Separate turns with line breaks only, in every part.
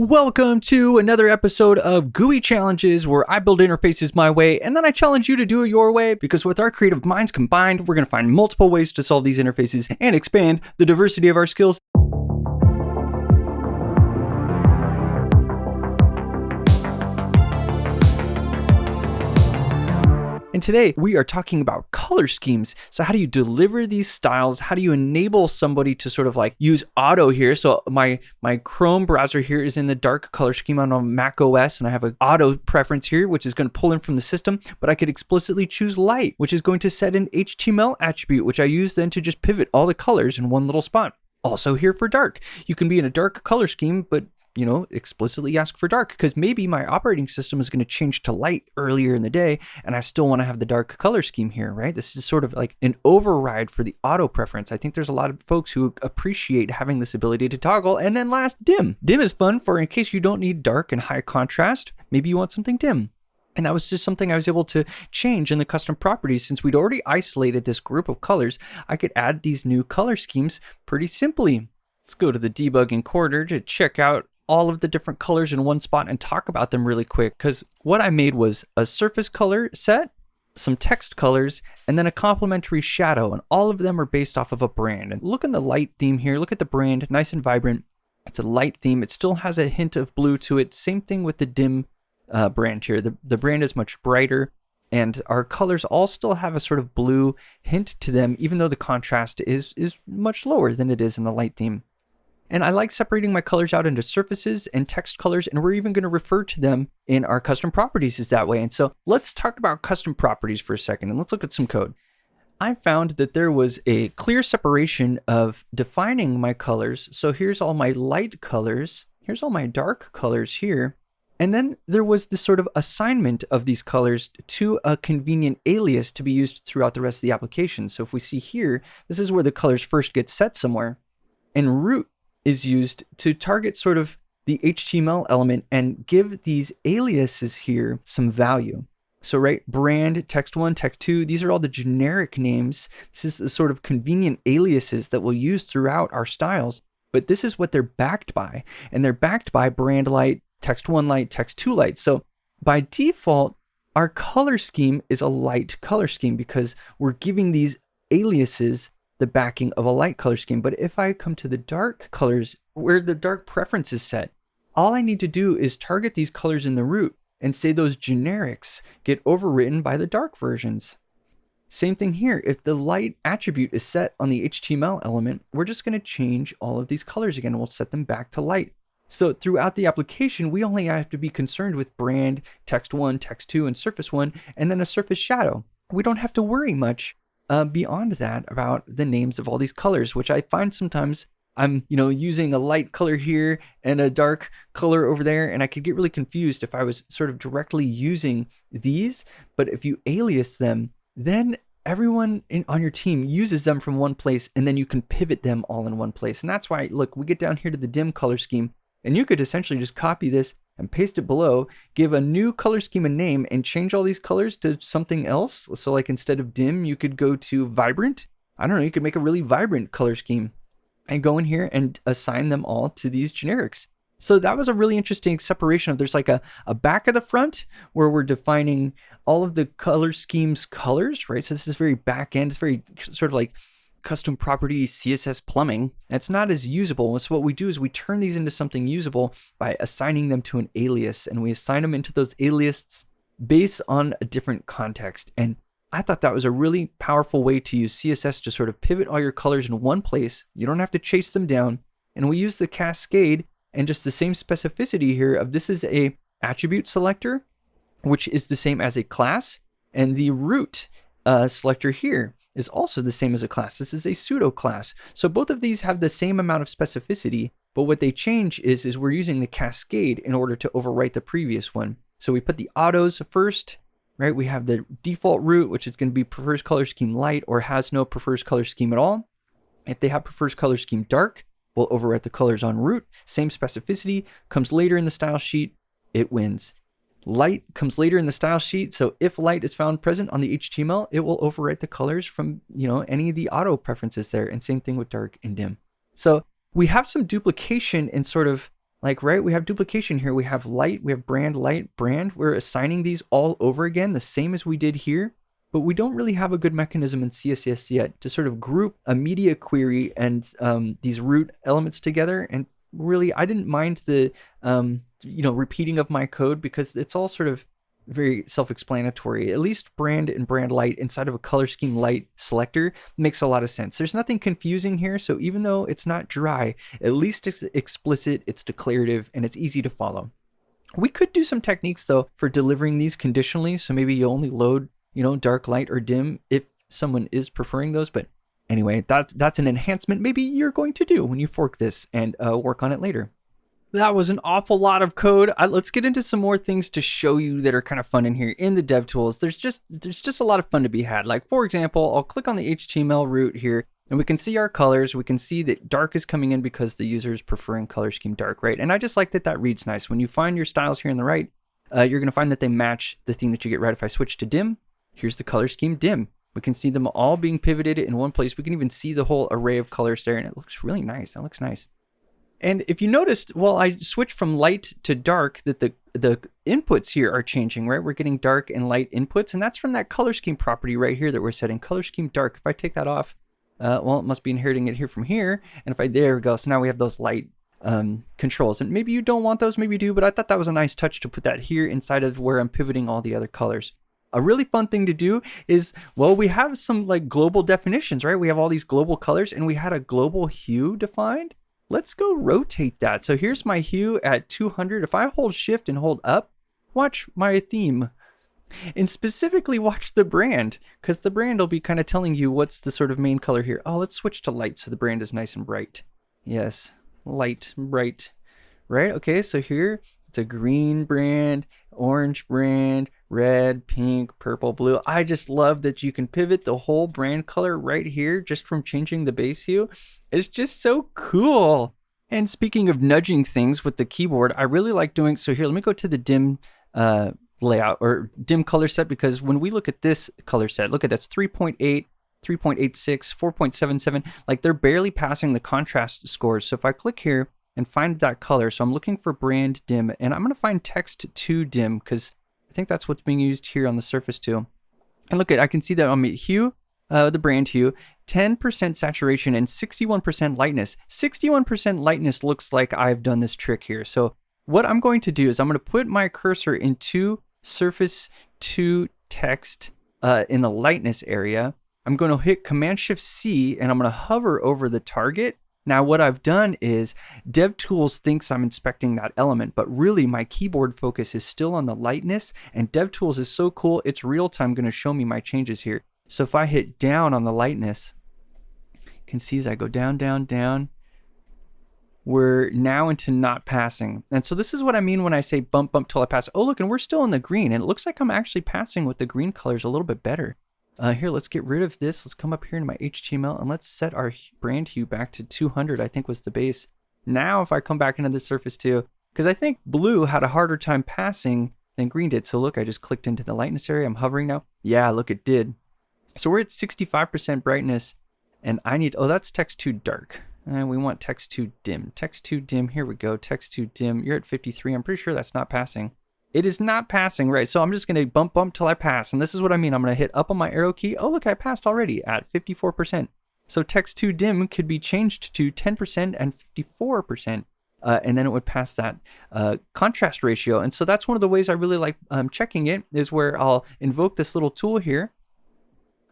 Welcome to another episode of GUI Challenges where I build interfaces my way and then I challenge you to do it your way because with our creative minds combined, we're going to find multiple ways to solve these interfaces and expand the diversity of our skills And today we are talking about color schemes. So how do you deliver these styles? How do you enable somebody to sort of like use auto here? So my my Chrome browser here is in the dark color scheme on a Mac OS and I have an auto preference here, which is going to pull in from the system, but I could explicitly choose light, which is going to set an HTML attribute, which I use then to just pivot all the colors in one little spot. Also here for dark, you can be in a dark color scheme, but you know, explicitly ask for dark because maybe my operating system is going to change to light earlier in the day and I still want to have the dark color scheme here, right? This is sort of like an override for the auto preference. I think there's a lot of folks who appreciate having this ability to toggle. And then last, dim. Dim is fun for in case you don't need dark and high contrast. Maybe you want something dim. And that was just something I was able to change in the custom properties. Since we'd already isolated this group of colors, I could add these new color schemes pretty simply. Let's go to the debugging corner to check out all of the different colors in one spot and talk about them really quick because what I made was a surface color set, some text colors, and then a complementary shadow, and all of them are based off of a brand. And look in the light theme here, look at the brand, nice and vibrant. It's a light theme. It still has a hint of blue to it. Same thing with the dim uh, brand here. The, the brand is much brighter and our colors all still have a sort of blue hint to them, even though the contrast is, is much lower than it is in the light theme. And I like separating my colors out into surfaces and text colors, and we're even going to refer to them in our custom properties is that way. And so let's talk about custom properties for a second, and let's look at some code. I found that there was a clear separation of defining my colors. So here's all my light colors. Here's all my dark colors here. And then there was this sort of assignment of these colors to a convenient alias to be used throughout the rest of the application. So if we see here, this is where the colors first get set somewhere. And root is used to target sort of the HTML element and give these aliases here some value. So right, brand, text1, text2, these are all the generic names. This is the sort of convenient aliases that we'll use throughout our styles, but this is what they're backed by. And they're backed by brand light, text1 light, text2 light. So by default, our color scheme is a light color scheme because we're giving these aliases the backing of a light color scheme. But if I come to the dark colors where the dark preference is set, all I need to do is target these colors in the root and say those generics get overwritten by the dark versions. Same thing here. If the light attribute is set on the HTML element, we're just going to change all of these colors again. We'll set them back to light. So throughout the application, we only have to be concerned with brand, text one, text two, and surface one, and then a surface shadow. We don't have to worry much uh, beyond that about the names of all these colors, which I find sometimes I'm, you know, using a light color here and a dark color over there, and I could get really confused if I was sort of directly using these. But if you alias them, then everyone in, on your team uses them from one place, and then you can pivot them all in one place. And that's why, look, we get down here to the dim color scheme, and you could essentially just copy this and paste it below, give a new color scheme a name and change all these colors to something else. So like instead of dim, you could go to vibrant. I don't know, you could make a really vibrant color scheme and go in here and assign them all to these generics. So that was a really interesting separation of there's like a, a back of the front where we're defining all of the color schemes colors, right? So this is very back end. It's very sort of like custom property CSS plumbing, that's not as usable. So what we do is we turn these into something usable by assigning them to an alias and we assign them into those aliases based on a different context. And I thought that was a really powerful way to use CSS to sort of pivot all your colors in one place. You don't have to chase them down. And we use the cascade and just the same specificity here of this is a attribute selector, which is the same as a class, and the root uh, selector here is also the same as a class. This is a pseudo class. So both of these have the same amount of specificity, but what they change is, is we're using the cascade in order to overwrite the previous one. So we put the autos first, right? We have the default root, which is going to be prefers color scheme light or has no prefers color scheme at all. If they have prefers color scheme dark, we'll overwrite the colors on root. Same specificity, comes later in the style sheet, it wins. Light comes later in the style sheet. So if light is found present on the HTML, it will overwrite the colors from, you know, any of the auto preferences there. And same thing with dark and dim. So we have some duplication in sort of Like, right, we have duplication here. We have light, we have brand, light, brand. We're assigning these all over again, the same as we did here. But we don't really have a good mechanism in CSS yet to sort of group a media query and um, these root elements together. And really, I didn't mind the, um, you know, repeating of my code because it's all sort of very self-explanatory. At least brand and brand light inside of a color scheme light selector makes a lot of sense. There's nothing confusing here. So even though it's not dry, at least it's explicit, it's declarative, and it's easy to follow. We could do some techniques though for delivering these conditionally. So maybe you only load, you know, dark, light, or dim if someone is preferring those. But anyway, that's, that's an enhancement maybe you're going to do when you fork this and uh, work on it later. That was an awful lot of code. Uh, let's get into some more things to show you that are kind of fun in here in the dev tools. There's just there's just a lot of fun to be had. Like for example, I'll click on the HTML root here and we can see our colors. We can see that dark is coming in because the user is preferring color scheme dark, right? And I just like that that reads nice. When you find your styles here on the right, uh, you're going to find that they match the thing that you get right. If I switch to dim, here's the color scheme dim. We can see them all being pivoted in one place. We can even see the whole array of colors there and it looks really nice. That looks nice. And if you noticed, well, I switched from light to dark, that the the inputs here are changing, right? We're getting dark and light inputs, and that's from that color scheme property right here that we're setting. Color scheme dark. If I take that off, uh, well, it must be inheriting it here from here. And if I, there we go. So now we have those light um, controls. And maybe you don't want those, maybe you do, but I thought that was a nice touch to put that here inside of where I'm pivoting all the other colors. A really fun thing to do is, well, we have some like global definitions, right? We have all these global colors and we had a global hue defined let's go rotate that. So here's my hue at 200. If I hold shift and hold up, watch my theme. And specifically watch the brand, because the brand will be kind of telling you what's the sort of main color here. Oh, let's switch to light so the brand is nice and bright. Yes, light, bright, right? Okay, so here it's a green brand, orange brand, red, pink, purple, blue. I just love that you can pivot the whole brand color right here just from changing the base hue. It's just so cool. And speaking of nudging things with the keyboard, I really like doing, so here, let me go to the dim uh, layout or dim color set because when we look at this color set, look at that's 3.8, 3.86, 4.77, like they're barely passing the contrast scores. So if I click here and find that color, so I'm looking for brand dim and I'm gonna find text two dim because I think that's what's being used here on the surface too. And look at, I can see that on my hue, uh, the brand hue, 10% saturation and 61% lightness. 61% lightness looks like I've done this trick here. So what I'm going to do is I'm going to put my cursor into surface to text uh, in the lightness area. I'm going to hit Command Shift C and I'm going to hover over the target. Now what I've done is DevTools thinks I'm inspecting that element, but really my keyboard focus is still on the lightness and DevTools is so cool, it's real time going to show me my changes here. So if I hit down on the lightness, you can see as I go down, down, down, we're now into not passing. And so this is what I mean when I say bump, bump till I pass. Oh, look, and we're still in the green. And it looks like I'm actually passing with the green colors a little bit better. Uh, here, let's get rid of this. Let's come up here in my HTML and let's set our brand hue back to 200, I think was the base. Now, if I come back into the surface too, because I think blue had a harder time passing than green did. So look, I just clicked into the lightness area. I'm hovering now. Yeah, look, it did. So we're at 65% brightness and I need, oh, that's text two dark. And we want text two dim. Text two dim, here we go. Text two dim, you're at 53. I'm pretty sure that's not passing. It is not passing, right? So I'm just gonna bump, bump till I pass. And this is what I mean. I'm gonna hit up on my arrow key. Oh, look, I passed already at 54%. So text two dim could be changed to 10% and 54%. Uh, and then it would pass that uh, contrast ratio. And so that's one of the ways I really like um, checking it is where I'll invoke this little tool here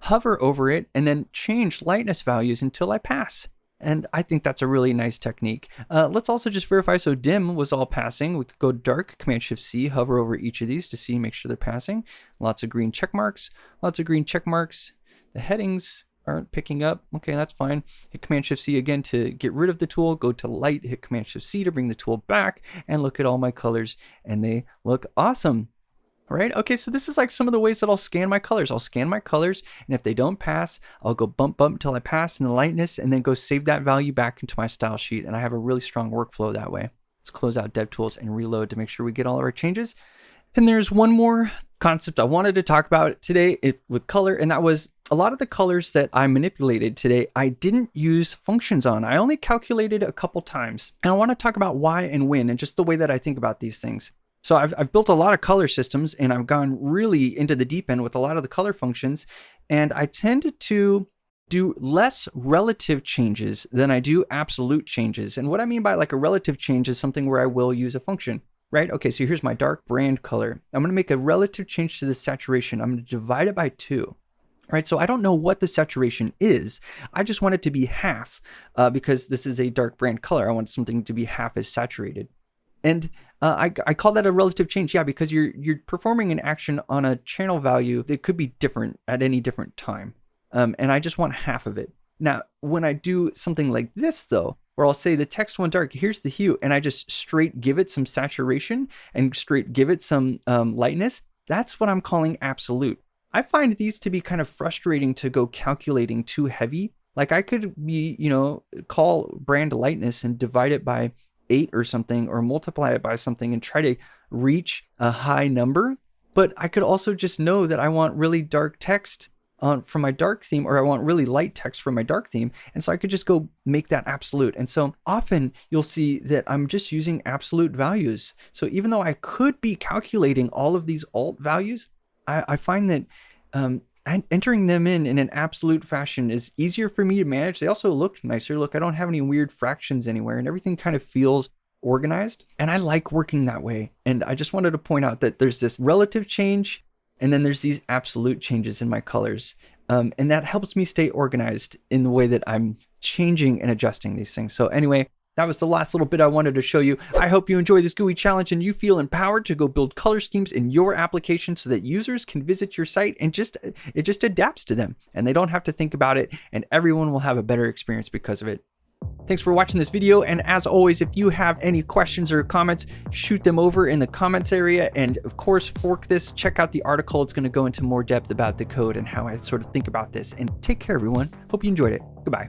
hover over it, and then change lightness values until I pass. And I think that's a really nice technique. Uh, let's also just verify so dim was all passing. We could go dark, Command Shift C, hover over each of these to see, make sure they're passing. Lots of green check marks, lots of green check marks. The headings aren't picking up. Okay, that's fine. Hit Command Shift C again to get rid of the tool. Go to light, hit Command Shift C to bring the tool back and look at all my colors and they look awesome right? Okay, so this is like some of the ways that I'll scan my colors. I'll scan my colors, and if they don't pass, I'll go bump, bump until I pass in the lightness, and then go save that value back into my style sheet. And I have a really strong workflow that way. Let's close out DevTools and reload to make sure we get all of our changes. And there's one more concept I wanted to talk about today with color, and that was a lot of the colors that I manipulated today, I didn't use functions on. I only calculated a couple times. And I want to talk about why and when and just the way that I think about these things. So I've, I've built a lot of color systems and I've gone really into the deep end with a lot of the color functions. And I tend to do less relative changes than I do absolute changes. And what I mean by like a relative change is something where I will use a function right? Okay, so here's my dark brand color. I'm gonna make a relative change to the saturation. I'm gonna divide it by two. Right, so I don't know what the saturation is. I just want it to be half uh, because this is a dark brand color. I want something to be half as saturated. And uh, I, I call that a relative change, yeah, because you're you're performing an action on a channel value that could be different at any different time. Um, and I just want half of it. Now, when I do something like this, though, where I'll say the text went dark, here's the hue, and I just straight give it some saturation and straight give it some um, lightness, that's what I'm calling absolute. I find these to be kind of frustrating to go calculating too heavy. Like I could be, you know, call brand lightness and divide it by eight or something, or multiply it by something and try to reach a high number. But I could also just know that I want really dark text on from my dark theme or I want really light text from my dark theme. And so I could just go make that absolute. And so often you'll see that I'm just using absolute values. So even though I could be calculating all of these alt values, I, I find that um, entering them in in an absolute fashion is easier for me to manage. They also look nicer. Look, I don't have any weird fractions anywhere and everything kind of feels organized. And I like working that way. And I just wanted to point out that there's this relative change and then there's these absolute changes in my colors. Um, and that helps me stay organized in the way that I'm changing and adjusting these things. So anyway, that was the last little bit I wanted to show you. I hope you enjoy this GUI challenge and you feel empowered to go build color schemes in your application so that users can visit your site and just it just adapts to them and they don't have to think about it and everyone will have a better experience because of it. Thanks for watching this video, and as always, if you have any questions or comments, shoot them over in the comments area, and of course, fork this, check out the article, it's going to go into more depth about the code and how I sort of think about this, and take care everyone, hope you enjoyed it, goodbye.